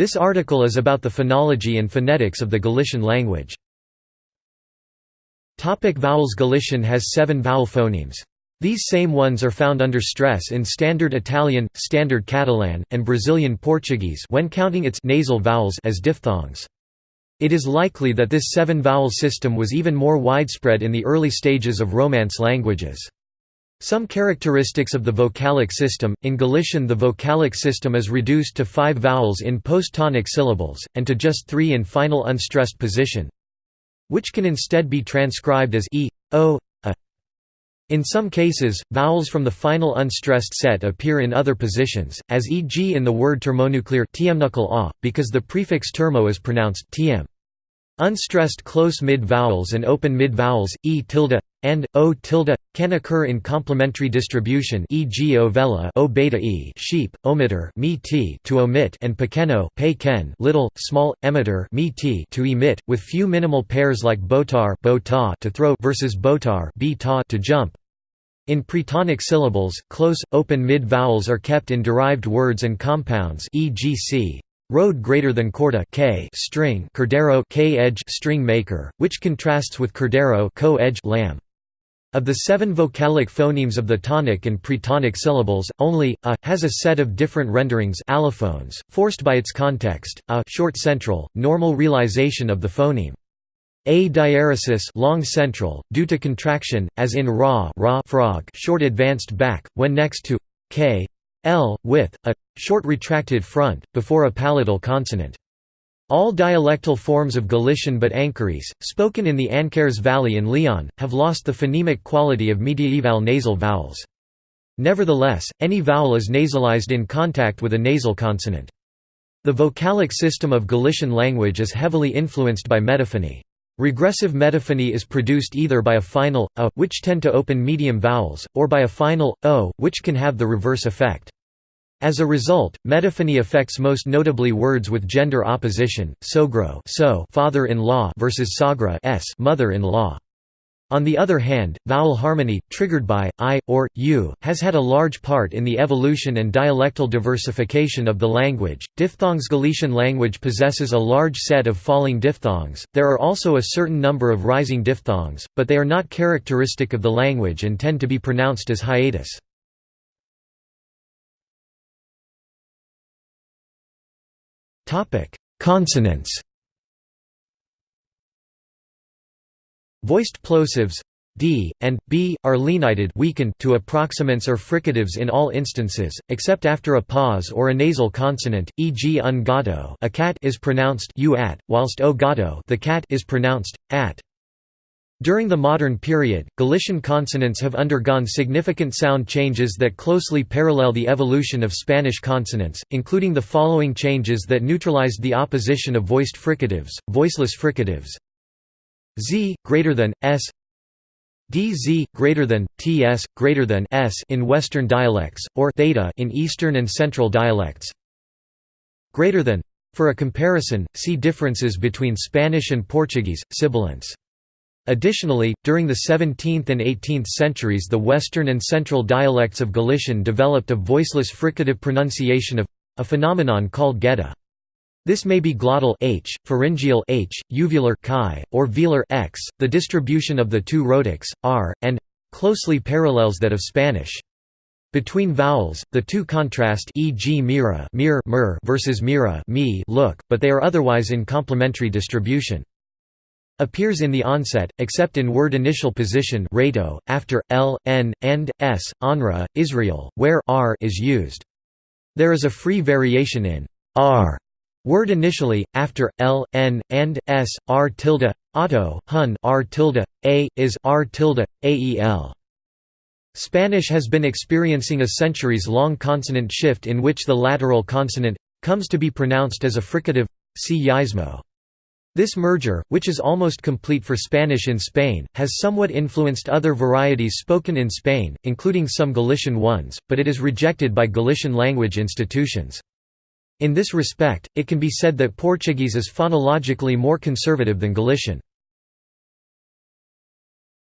This article is about the phonology and phonetics of the Galician language. Topic vowels Galician has seven vowel phonemes. These same ones are found under stress in Standard Italian, Standard Catalan, and Brazilian Portuguese when counting its nasal vowels as diphthongs. It is likely that this seven-vowel system was even more widespread in the early stages of Romance languages. Some characteristics of the vocalic system, in Galician the vocalic system is reduced to five vowels in post-tonic syllables, and to just three in final unstressed position, which can instead be transcribed as e, o, a. In some cases, vowels from the final unstressed set appear in other positions, as e.g. in the word thermonuclear a, because the prefix termo is pronounced tm. Unstressed close mid-vowels and open mid-vowels, e tilde, and, o tilde, can occur in complementary distribution e.g. ovella o beta e sheep, omitter me t to omit and pequeno pe ken little, small, emitter me t to emit, with few minimal pairs like botar bota to throw versus botar to jump. In pretonic syllables, close, open mid-vowels are kept in derived words and compounds e.g. c. Road greater than corda k string cordero k edge string maker, which contrasts with cordero co edge lamb. Of the seven vocalic phonemes of the tonic and pretonic syllables, only a has a set of different renderings allophones, forced by its context. A short central, normal realization of the phoneme. A diaeresis long central, due to contraction, as in ra, ra frog short advanced back, when next to k L, with, a, short retracted front, before a palatal consonant. All dialectal forms of Galician but Ancares, spoken in the Ancares Valley in Leon, have lost the phonemic quality of mediaeval nasal vowels. Nevertheless, any vowel is nasalized in contact with a nasal consonant. The vocalic system of Galician language is heavily influenced by metaphony. Regressive metaphony is produced either by a final, a, which tend to open medium vowels, or by a final, o, which can have the reverse effect. As a result, metaphony affects most notably words with gender opposition, sogro so father-in-law versus sagra s mother-in-law. On the other hand, vowel harmony, triggered by, i, or, u, has had a large part in the evolution and dialectal diversification of the language. Diphthongs Galician language possesses a large set of falling diphthongs, there are also a certain number of rising diphthongs, but they are not characteristic of the language and tend to be pronounced as hiatus. Consonants Voiced plosives d and b are lenited weakened to approximants or fricatives in all instances, except after a pause or a nasal consonant, e.g. un a cat is pronounced u at, whilst o the cat is pronounced at. During the modern period, Galician consonants have undergone significant sound changes that closely parallel the evolution of Spanish consonants, including the following changes that neutralized the opposition of voiced fricatives, voiceless fricatives, z greater than s dz greater than ts greater than s in western dialects or theta in eastern and central dialects. Greater than for a comparison see differences between spanish and portuguese sibilants Additionally, during the 17th and 18th centuries the western and central dialects of Galician developed a voiceless fricative pronunciation of a phenomenon called gheada. This may be glottal h, pharyngeal h, uvular chi, or velar x. The distribution of the two rhotics, r, and closely parallels that of Spanish. Between vowels, the two contrast e.g. mira mir, mir versus mira me look, but they are otherwise in complementary distribution. Appears in the onset, except in word initial position rato, after, l, n, and, s, onra, Israel, where r is used. There is a free variation in r Word initially, after, l, n, and, s, r tilde, auto, hun r tilde, a, is r tilde, ael. Spanish has been experiencing a centuries-long consonant shift in which the lateral consonant comes to be pronounced as a fricative, see yeísmo. This merger, which is almost complete for Spanish in Spain, has somewhat influenced other varieties spoken in Spain, including some Galician ones, but it is rejected by Galician language institutions. In this respect, it can be said that Portuguese is phonologically more conservative than Galician.